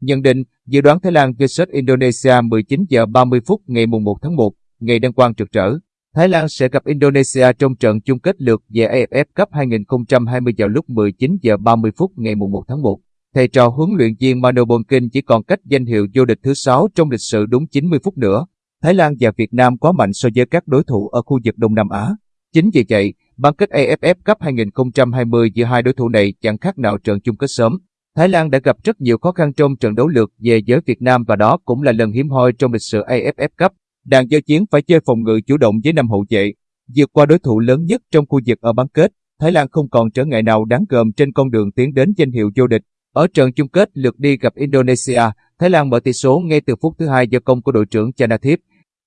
Nhận định, dự đoán Thái Lan vs Indonesia 19 giờ 30 phút ngày 1 tháng 1, ngày đăng quang trực trở. Thái Lan sẽ gặp Indonesia trong trận chung kết lượt về AFF Cup 2020 vào lúc 19 giờ 30 phút ngày 1 tháng 1. Thầy trò huấn luyện viên Mano Bonkin chỉ còn cách danh hiệu vô địch thứ 6 trong lịch sử đúng 90 phút nữa. Thái Lan và Việt Nam quá mạnh so với các đối thủ ở khu vực Đông Nam Á. Chính vì vậy, bán kết AFF Cup 2020 giữa hai đối thủ này chẳng khác nào trận chung kết sớm. Thái Lan đã gặp rất nhiều khó khăn trong trận đấu lượt về với Việt Nam và đó cũng là lần hiếm hoi trong lịch sử AFF Cup. Đàn giao chiến phải chơi phòng ngự chủ động với năm hậu vệ. Vượt qua đối thủ lớn nhất trong khu vực ở bán kết, Thái Lan không còn trở ngại nào đáng gờm trên con đường tiến đến danh hiệu vô địch. Ở trận chung kết lượt đi gặp Indonesia, Thái Lan mở tỷ số ngay từ phút thứ hai do công của đội trưởng Chanathip.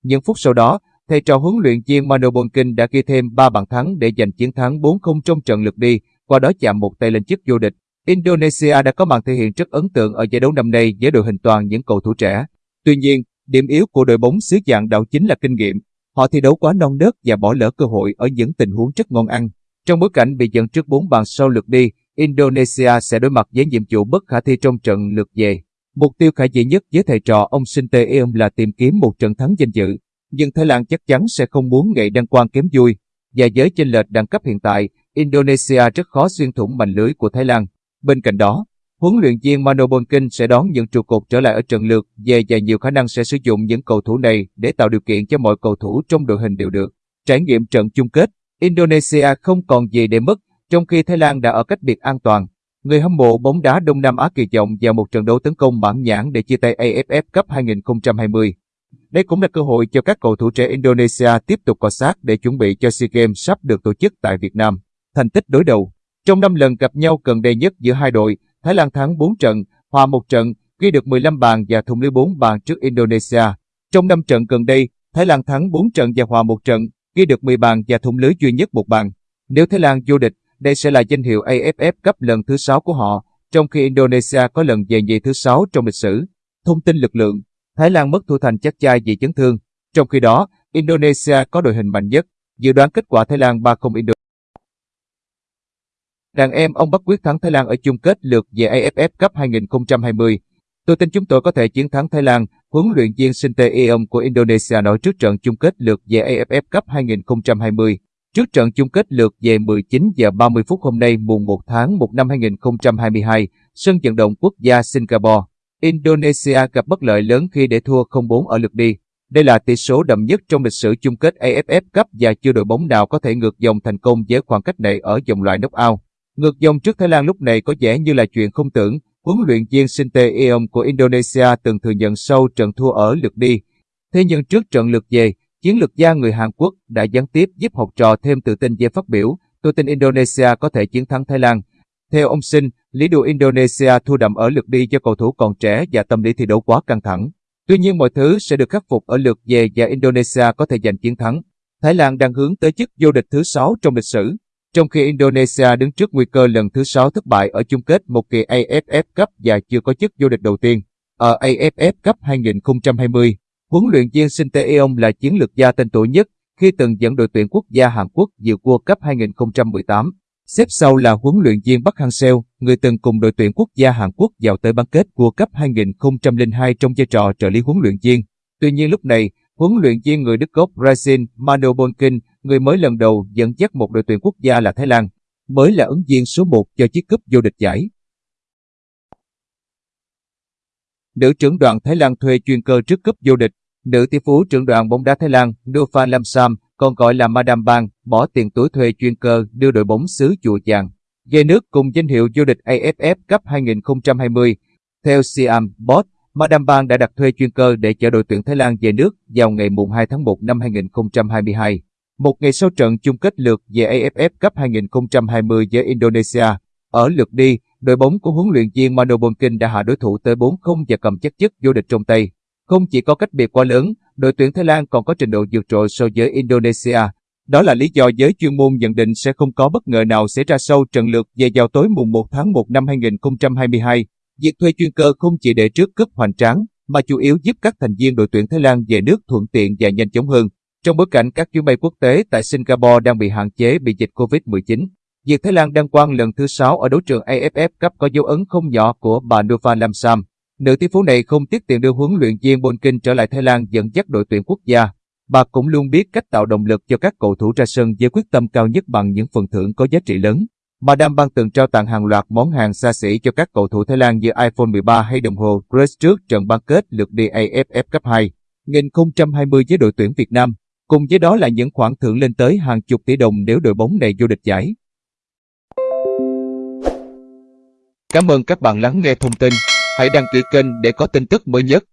Những phút sau đó, thầy trò huấn luyện viên Mano Bonkin đã ghi thêm 3 bàn thắng để giành chiến thắng 4-0 trong trận lượt đi, qua đó chạm một tay lên chức vô địch. Indonesia đã có màn thể hiện rất ấn tượng ở giải đấu năm nay với đội hình toàn những cầu thủ trẻ. Tuy nhiên, điểm yếu của đội bóng xứ dạng đạo chính là kinh nghiệm. Họ thi đấu quá non nớt và bỏ lỡ cơ hội ở những tình huống rất ngon ăn. Trong bối cảnh bị dẫn trước 4 bàn sau lượt đi, Indonesia sẽ đối mặt với nhiệm vụ bất khả thi trong trận lượt về. Mục tiêu khả dĩ nhất với thầy trò ông Sinte Eom là tìm kiếm một trận thắng danh dự. Nhưng Thái Lan chắc chắn sẽ không muốn ngày đăng quang kém vui. Và với chênh lệch đẳng cấp hiện tại, Indonesia rất khó xuyên thủng mảnh lưới của Thái Lan. Bên cạnh đó, huấn luyện viên Mano Bonkin sẽ đón những trụ cột trở lại ở trận lượt về và nhiều khả năng sẽ sử dụng những cầu thủ này để tạo điều kiện cho mọi cầu thủ trong đội hình đều được. Trải nghiệm trận chung kết, Indonesia không còn gì để mất, trong khi Thái Lan đã ở cách biệt an toàn. Người hâm mộ bóng đá Đông Nam Á kỳ vọng vào một trận đấu tấn công mãn nhãn để chia tay AFF Cup 2020. Đây cũng là cơ hội cho các cầu thủ trẻ Indonesia tiếp tục cọ sát để chuẩn bị cho SEA Games sắp được tổ chức tại Việt Nam. Thành tích đối đầu trong 5 lần gặp nhau gần đây nhất giữa hai đội, Thái Lan thắng 4 trận, hòa 1 trận, ghi được 15 bàn và thủng lưới 4 bàn trước Indonesia. Trong 5 trận gần đây, Thái Lan thắng 4 trận và hòa 1 trận, ghi được 10 bàn và thủng lưới duy nhất một bàn. Nếu Thái Lan vô địch, đây sẽ là danh hiệu AFF Cup lần thứ 6 của họ, trong khi Indonesia có lần về nhì thứ 6 trong lịch sử. Thông tin lực lượng Thái Lan mất thủ thành chắc chai vì chấn thương. Trong khi đó, Indonesia có đội hình mạnh nhất. Dự đoán kết quả Thái Lan 3-0 Indonesia. Đàn em ông Bắc quyết thắng Thái Lan ở chung kết lượt về AFF Cup 2020. Tôi tin chúng tôi có thể chiến thắng Thái Lan, huấn luyện viên Sinte Eom của Indonesia nói trước trận chung kết lượt về AFF Cup 2020. Trước trận chung kết lượt về 19 giờ 30 phút hôm nay mùng 1 tháng 1 năm 2022, sân vận động quốc gia Singapore. Indonesia gặp bất lợi lớn khi để thua 0-4 ở lượt đi. Đây là tỷ số đậm nhất trong lịch sử chung kết AFF Cup và chưa đội bóng nào có thể ngược dòng thành công với khoảng cách này ở vòng loại knock-out. Ngược dòng trước Thái Lan lúc này có vẻ như là chuyện không tưởng. Huấn luyện viên Sinte Eom của Indonesia từng thừa nhận sau trận thua ở lượt đi. Thế nhưng trước trận lượt về, chiến lược gia người Hàn Quốc đã gián tiếp giúp học trò thêm tự tin về phát biểu. Tôi tin Indonesia có thể chiến thắng Thái Lan. Theo ông Sinh, lý do Indonesia thua đậm ở lượt đi do cầu thủ còn trẻ và tâm lý thi đấu quá căng thẳng. Tuy nhiên mọi thứ sẽ được khắc phục ở lượt về và Indonesia có thể giành chiến thắng. Thái Lan đang hướng tới chức vô địch thứ 6 trong lịch sử, trong khi Indonesia đứng trước nguy cơ lần thứ 6 thất bại ở chung kết một kỳ AFF Cup và chưa có chức vô địch đầu tiên. Ở AFF Cup 2020, huấn luyện viên Shin Tae-yong là chiến lược gia tên tuổi nhất khi từng dẫn đội tuyển quốc gia Hàn Quốc dự World Cup 2018. Xếp sau là huấn luyện viên Park Hang-seo, người từng cùng đội tuyển quốc gia Hàn Quốc vào tới bán kết World Cup 2002 trong vai trò trợ lý huấn luyện viên. Tuy nhiên lúc này, huấn luyện viên người Đức gốc Brazil Mano Bonkin, người mới lần đầu dẫn dắt một đội tuyển quốc gia là Thái Lan, mới là ứng viên số 1 cho chiếc cúp vô địch giải. Nữ trưởng đoàn Thái Lan thuê chuyên cơ trước cúp vô địch. Nữ tỷ phú trưởng đoàn bóng đá Thái Lan Nova Lamsam còn gọi là Madame Bang, bỏ tiền túi thuê chuyên cơ đưa đội bóng xứ chùa chàng. Về nước cùng danh hiệu vô địch AFF Cup 2020. Theo Siam Bot, Madam Bang đã đặt thuê chuyên cơ để chở đội tuyển Thái Lan về nước vào ngày 2 tháng 1 năm 2022. Một ngày sau trận chung kết lượt về AFF Cup 2020 với Indonesia, ở lượt đi, đội bóng của huấn luyện viên Mano Bonkin đã hạ đối thủ tới 4-0 và cầm chắc chức vô địch trong tay. Không chỉ có cách biệt quá lớn, đội tuyển Thái Lan còn có trình độ vượt trội so với Indonesia. Đó là lý do giới chuyên môn nhận định sẽ không có bất ngờ nào xảy ra sau trận lượt về vào tối mùng 1 tháng 1 năm 2022. Việc thuê chuyên cơ không chỉ để trước cướp hoành tráng, mà chủ yếu giúp các thành viên đội tuyển Thái Lan về nước thuận tiện và nhanh chóng hơn. Trong bối cảnh các chuyến bay quốc tế tại Singapore đang bị hạn chế vì dịch COVID-19, việc Thái Lan đăng quang lần thứ 6 ở đấu trường AFF Cup có dấu ấn không nhỏ của bà Nova Lamsam. Nữ tỷ phú này không tiếc tiền đưa huấn luyện viên Bonkin trở lại Thái Lan dẫn dắt đội tuyển quốc gia. Bà cũng luôn biết cách tạo động lực cho các cầu thủ ra sân với quyết tâm cao nhất bằng những phần thưởng có giá trị lớn. Madame Bang từng trao tặng hàng loạt món hàng xa xỉ cho các cầu thủ Thái Lan như iPhone 13 hay đồng hồ Grace trước trận bán kết lượt đi AFF Cup 2 2020 với đội tuyển Việt Nam. Cùng với đó là những khoản thưởng lên tới hàng chục tỷ đồng nếu đội bóng này vô địch giải. Cảm ơn các bạn lắng nghe thông tin. Hãy đăng ký kênh để có tin tức mới nhất.